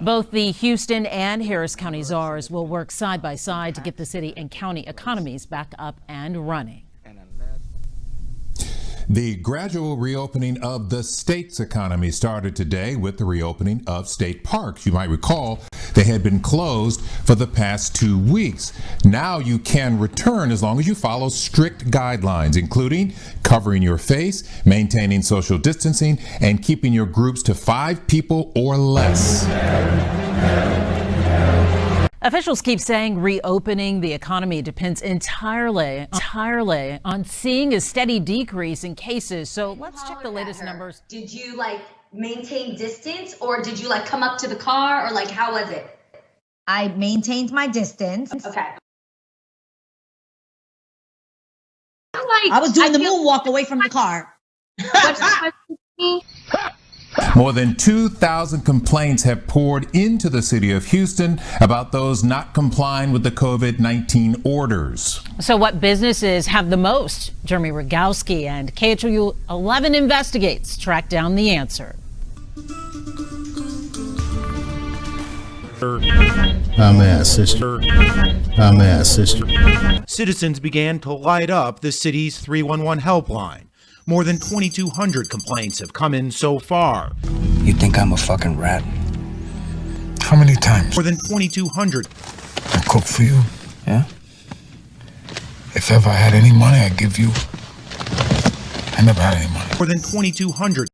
Both the Houston and Harris County czars will work side by side to get the city and county economies back up and running. The gradual reopening of the state's economy started today with the reopening of state parks. You might recall they had been closed for the past two weeks. Now you can return as long as you follow strict guidelines, including covering your face, maintaining social distancing, and keeping your groups to five people or less. Officials keep saying reopening the economy depends entirely, entirely on seeing a steady decrease in cases. So let's check the latest numbers. Did you like maintain distance or did you like come up to the car or like how was it? I maintained my distance. Okay. like I was doing the feel moonwalk away from the car. what's the question to me? More than 2,000 complaints have poured into the city of Houston about those not complying with the COVID 19 orders. So, what businesses have the most? Jeremy Rogalski and KHOU 11 investigates track down the answer. I'm at sister. I'm at sister. Citizens began to light up the city's 311 helpline. More than 2,200 complaints have come in so far. You think I'm a fucking rat? How many times More than 2,200 I cook for you? Yeah? If ever I had any money, I'd give you. I never had any money. more than 2,200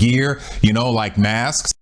Gear, you know, like masks.